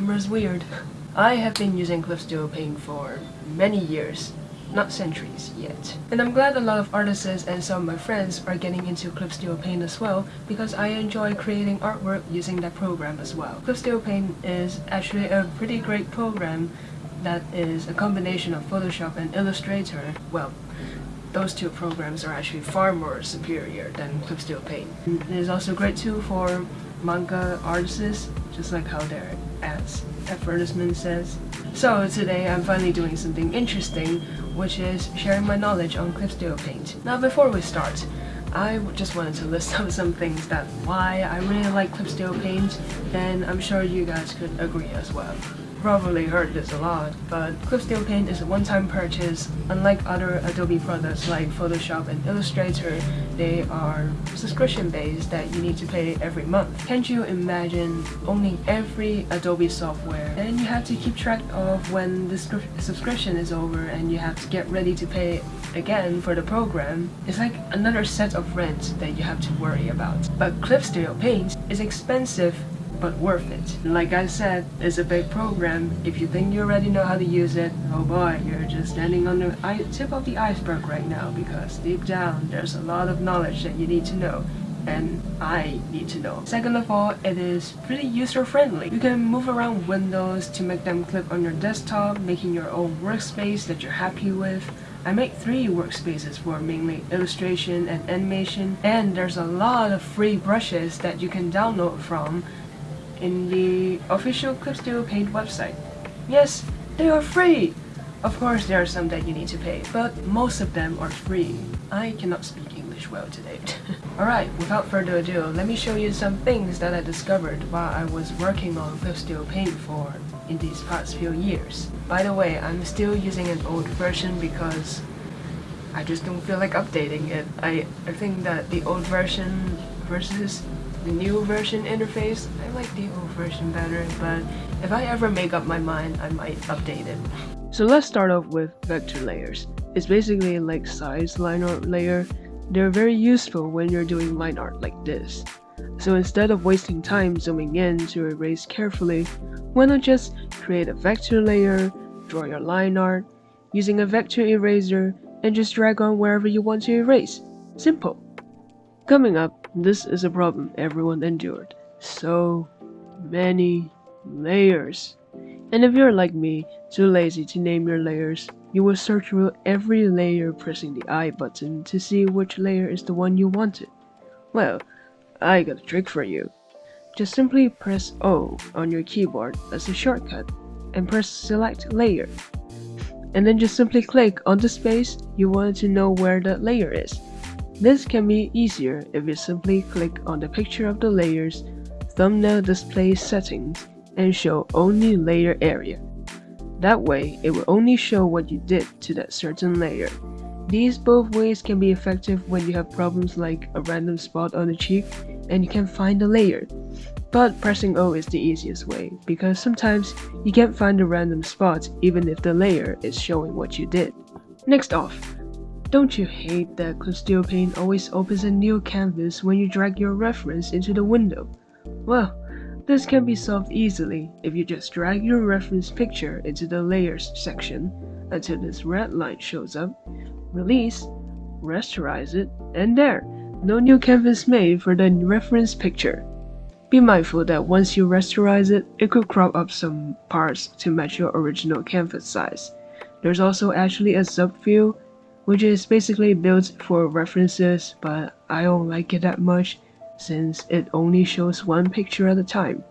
camera's weird. I have been using Clip Studio Paint for many years, not centuries yet. And I'm glad a lot of artists and some of my friends are getting into Clip Studio Paint as well because I enjoy creating artwork using that program as well. Clip Studio Paint is actually a pretty great program that is a combination of Photoshop and Illustrator. Well, those two programs are actually far more superior than Clip Studio Paint. It is also a great tool for manga artists, just like how their ads advertisement says. So today I'm finally doing something interesting, which is sharing my knowledge on Clip Paint. Now before we start, I just wanted to list out some things that why I really like Clip Paint, and I'm sure you guys could agree as well probably heard this a lot, but Studio Paint is a one-time purchase. Unlike other Adobe products like Photoshop and Illustrator, they are subscription-based that you need to pay every month. Can't you imagine owning every Adobe software and you have to keep track of when the subscription is over and you have to get ready to pay again for the program? It's like another set of rent that you have to worry about. But Studio Paint is expensive but worth it. Like I said, it's a big program. If you think you already know how to use it, oh boy, you're just standing on the tip of the iceberg right now because deep down there's a lot of knowledge that you need to know and I need to know. Second of all, it is pretty user-friendly. You can move around windows to make them clip on your desktop, making your own workspace that you're happy with. I make three workspaces for mainly illustration and animation, and there's a lot of free brushes that you can download from in the official Clip Studio Paint website. Yes, they are free! Of course there are some that you need to pay, but most of them are free. I cannot speak English well today. Alright, without further ado, let me show you some things that I discovered while I was working on Clip Studio Paint for in these past few years. By the way, I'm still using an old version because I just don't feel like updating it. I, I think that the old version versus the new version interface. I like the old version better, but if I ever make up my mind, I might update it. So let's start off with vector layers. It's basically like size line art layer. They're very useful when you're doing line art like this. So instead of wasting time zooming in to erase carefully, why not just create a vector layer, draw your line art, using a vector eraser, and just drag on wherever you want to erase. Simple. Coming up, this is a problem everyone endured. So many layers. And if you're like me, too lazy to name your layers, you will search through every layer pressing the I button to see which layer is the one you wanted. Well, eye got a trick for you. Just simply press O on your keyboard as a shortcut and press select layer. And then just simply click on the space you want to know where that layer is. This can be easier if you simply click on the picture of the layer's thumbnail display settings and show only layer area. That way, it will only show what you did to that certain layer. These both ways can be effective when you have problems like a random spot on the cheek and you can't find the layer. But pressing O is the easiest way because sometimes you can't find a random spot even if the layer is showing what you did. Next off, don't you hate that Studio Paint always opens a new canvas when you drag your reference into the window? Well, this can be solved easily if you just drag your reference picture into the Layers section until this red line shows up, release, rasterize it, and there! No new canvas made for the reference picture. Be mindful that once you rasterize it, it could crop up some parts to match your original canvas size. There's also actually a Sub View which is basically built for references, but I don't like it that much since it only shows one picture at a time.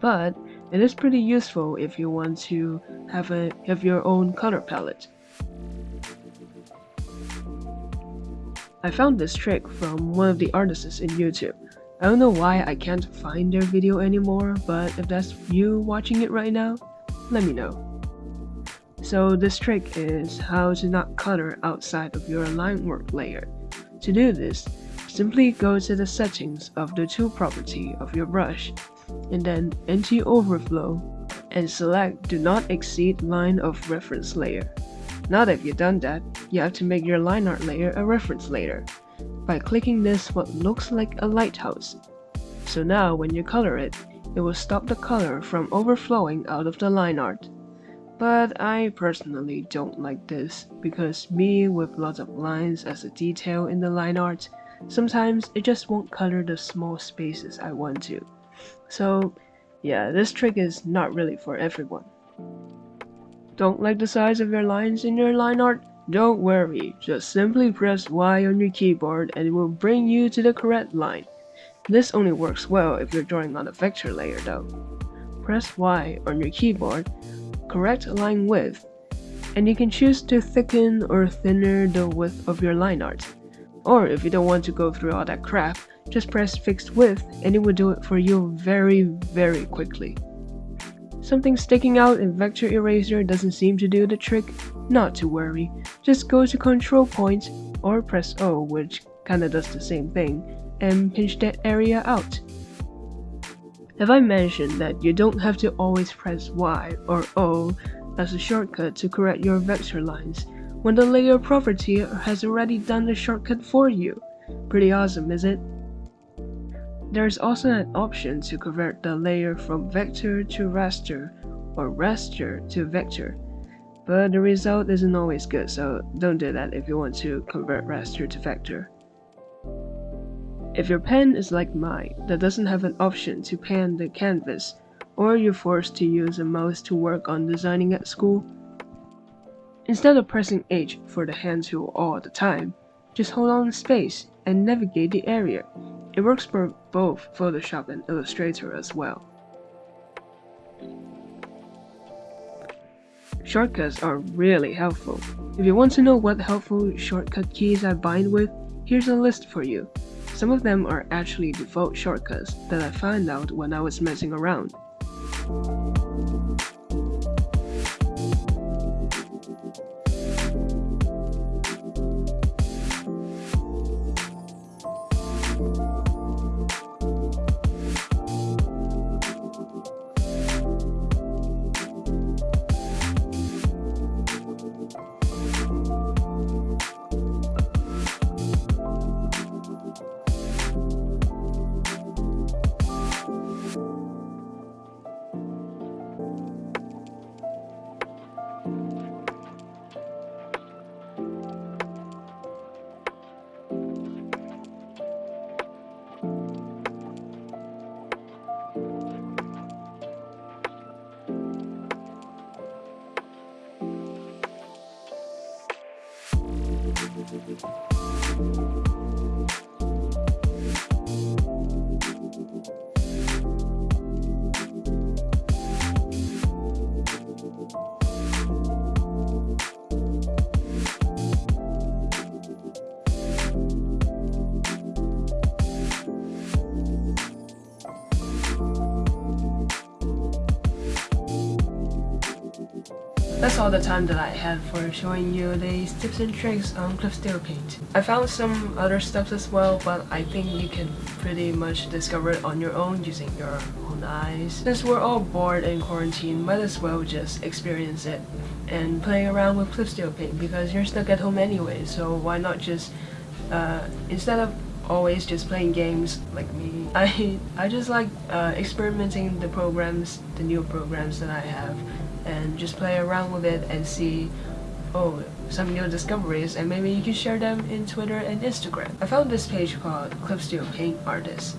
But it is pretty useful if you want to have a have your own color palette. I found this trick from one of the artists in YouTube. I don't know why I can't find their video anymore, but if that's you watching it right now, let me know. So this trick is how to not color outside of your line work layer. To do this, simply go to the settings of the tool property of your brush, and then enter overflow, and select do not exceed line of reference layer. Now that you've done that, you have to make your line art layer a reference layer by clicking this what looks like a lighthouse. So now when you color it, it will stop the color from overflowing out of the line art. But I personally don't like this because me with lots of lines as a detail in the line art, sometimes it just won't color the small spaces I want to. So yeah, this trick is not really for everyone. Don't like the size of your lines in your line art? Don't worry, just simply press Y on your keyboard and it will bring you to the correct line. This only works well if you're drawing on a vector layer though. Press Y on your keyboard correct line width, and you can choose to thicken or thinner the width of your line art. Or if you don't want to go through all that crap, just press fixed width and it will do it for you very very quickly. Something sticking out in Vector Eraser doesn't seem to do the trick? Not to worry, just go to control point or press O which kinda does the same thing and pinch that area out. Have I mentioned that you don't have to always press Y or O as a shortcut to correct your vector lines when the layer property has already done the shortcut for you? Pretty awesome, is it? There's also an option to convert the layer from vector to raster or raster to vector, but the result isn't always good, so don't do that if you want to convert raster to vector. If your pen is like mine, that doesn't have an option to pan the canvas, or you're forced to use a mouse to work on designing at school, instead of pressing H for the hand tool all the time, just hold on space and navigate the area. It works for both Photoshop and Illustrator as well. Shortcuts are really helpful. If you want to know what helpful shortcut keys I bind with, here's a list for you. Some of them are actually default shortcuts that I found out when I was messing around. you That's all the time that I had for showing you these tips and tricks on Clipstudio Paint. I found some other stuff as well, but I think you can pretty much discover it on your own using your own eyes. Since we're all bored in quarantine, might as well just experience it and play around with Clipstudio Paint because you're stuck at home anyway, so why not just, uh, instead of always just playing games like me. I I just like uh, experimenting the programs, the new programs that I have and just play around with it and see oh some new discoveries and maybe you can share them in Twitter and Instagram. I found this page called Clipstudio Paint Artist.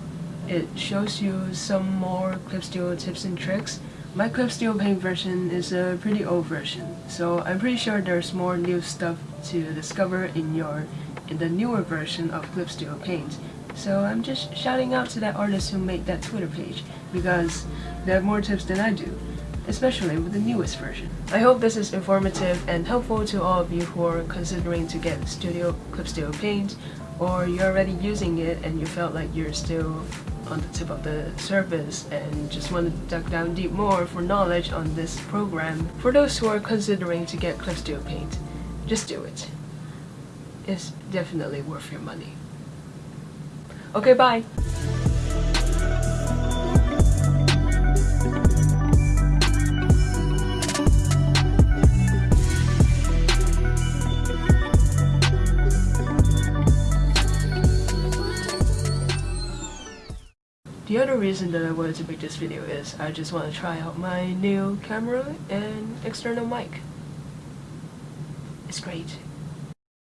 It shows you some more Clipstudio tips and tricks. My Clipstudio Paint version is a pretty old version, so I'm pretty sure there's more new stuff to discover in your in the newer version of Clipstudio Paint. So I'm just shouting out to that artist who made that Twitter page because they have more tips than I do especially with the newest version. I hope this is informative and helpful to all of you who are considering to get Studio Clip Studio Paint or you're already using it and you felt like you're still on the tip of the surface and just want to duck down deep more for knowledge on this program. For those who are considering to get Clip Studio Paint, just do it. It's definitely worth your money. Okay, bye! Other reason that I wanted to make this video is I just want to try out my new camera and external mic. It's great.